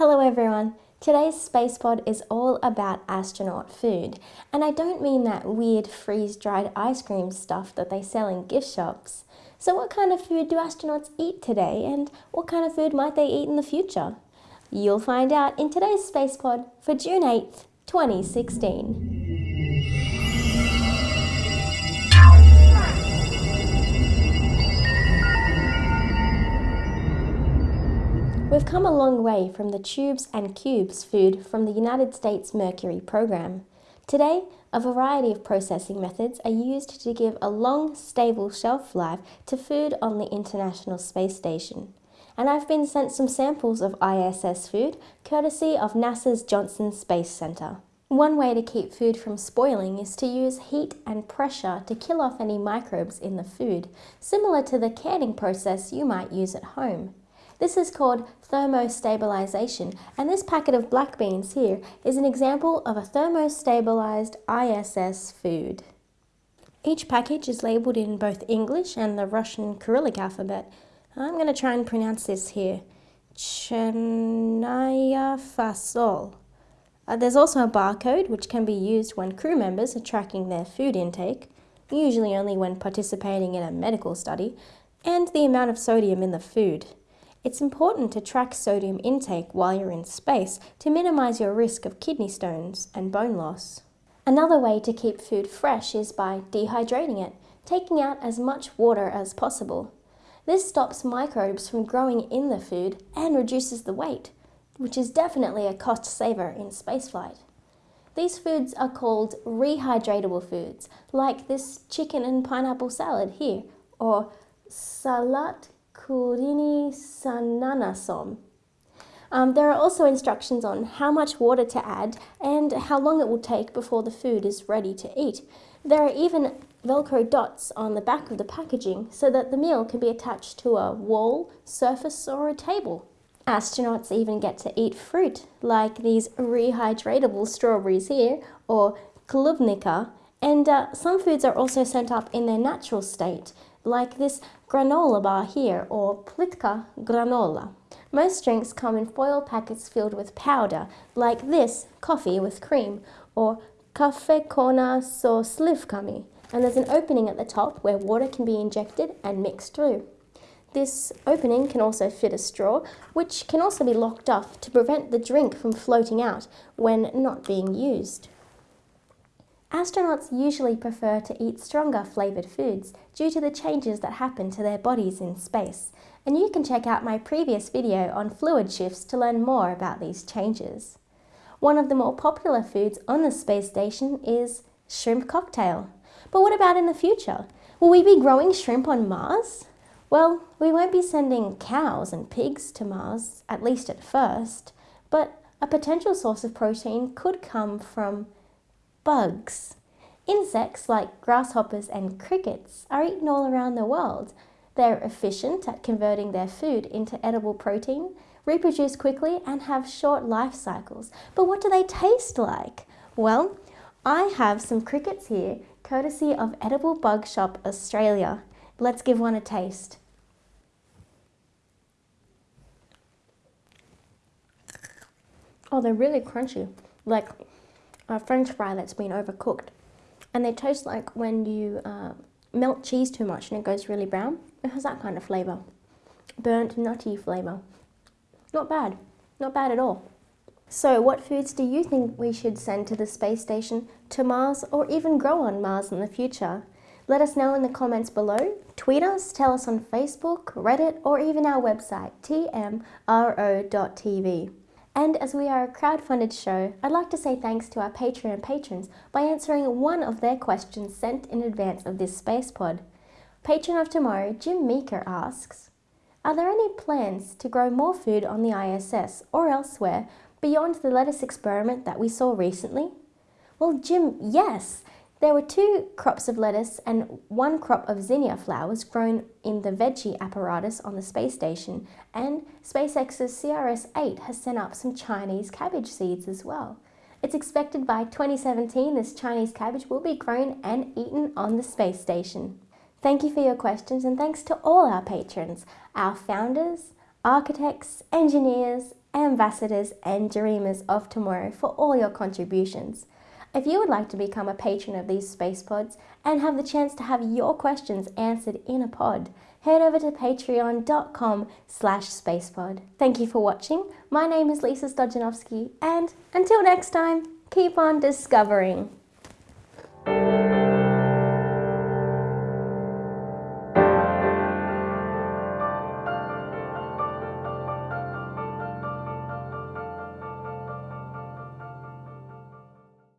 Hello everyone! Today's Space Pod is all about astronaut food. And I don't mean that weird freeze-dried ice cream stuff that they sell in gift shops. So what kind of food do astronauts eat today and what kind of food might they eat in the future? You'll find out in today's Space Pod for June 8th, 2016. Come a long way from the tubes and cubes food from the United States Mercury program. Today, a variety of processing methods are used to give a long, stable shelf life to food on the International Space Station. And I've been sent some samples of ISS food, courtesy of NASA's Johnson Space Center. One way to keep food from spoiling is to use heat and pressure to kill off any microbes in the food, similar to the canning process you might use at home. This is called thermostabilization and this packet of black beans here is an example of a thermostabilized ISS food. Each package is labelled in both English and the Russian Cyrillic alphabet. I'm going to try and pronounce this here. Chernaya fasol. Uh, there's also a barcode which can be used when crew members are tracking their food intake, usually only when participating in a medical study, and the amount of sodium in the food. It's important to track sodium intake while you're in space to minimise your risk of kidney stones and bone loss. Another way to keep food fresh is by dehydrating it, taking out as much water as possible. This stops microbes from growing in the food and reduces the weight, which is definitely a cost saver in spaceflight. These foods are called rehydratable foods, like this chicken and pineapple salad here, or salat Kurini Sananasom. Um, there are also instructions on how much water to add and how long it will take before the food is ready to eat. There are even Velcro dots on the back of the packaging so that the meal can be attached to a wall, surface or a table. Astronauts even get to eat fruit, like these rehydratable strawberries here, or klubnika, and uh, some foods are also sent up in their natural state, like this granola bar here or plitka granola. Most drinks come in foil packets filled with powder, like this coffee with cream or kafe kona so slivkami, and there's an opening at the top where water can be injected and mixed through. This opening can also fit a straw, which can also be locked off to prevent the drink from floating out when not being used. Astronauts usually prefer to eat stronger flavoured foods due to the changes that happen to their bodies in space, and you can check out my previous video on fluid shifts to learn more about these changes. One of the more popular foods on the space station is shrimp cocktail. But what about in the future? Will we be growing shrimp on Mars? Well, we won't be sending cows and pigs to Mars, at least at first, but a potential source of protein could come from bugs. Insects like grasshoppers and crickets are eaten all around the world. They're efficient at converting their food into edible protein, reproduce quickly and have short life cycles. But what do they taste like? Well, I have some crickets here, courtesy of Edible Bug Shop Australia. Let's give one a taste. Oh, they're really crunchy. Like a french fry that's been overcooked. And they taste like when you uh, melt cheese too much and it goes really brown. It has that kind of flavour. Burnt, nutty flavour. Not bad. Not bad at all. So what foods do you think we should send to the space station, to Mars, or even grow on Mars in the future? Let us know in the comments below. Tweet us, tell us on Facebook, Reddit, or even our website, tmro.tv. And as we are a crowd-funded show, I'd like to say thanks to our Patreon patrons by answering one of their questions sent in advance of this space pod. Patron of tomorrow, Jim Meeker asks, Are there any plans to grow more food on the ISS or elsewhere beyond the lettuce experiment that we saw recently? Well, Jim, yes! There were two crops of lettuce and one crop of zinnia flowers grown in the veggie apparatus on the space station, and SpaceX's CRS-8 has sent up some Chinese cabbage seeds as well. It's expected by 2017 this Chinese cabbage will be grown and eaten on the space station. Thank you for your questions and thanks to all our patrons, our founders, architects, engineers, ambassadors and dreamers of tomorrow for all your contributions. If you would like to become a patron of these space pods and have the chance to have your questions answered in a pod, head over to patreon.com slash spacepod. Thank you for watching. My name is Lisa Stojanovski and until next time, keep on discovering.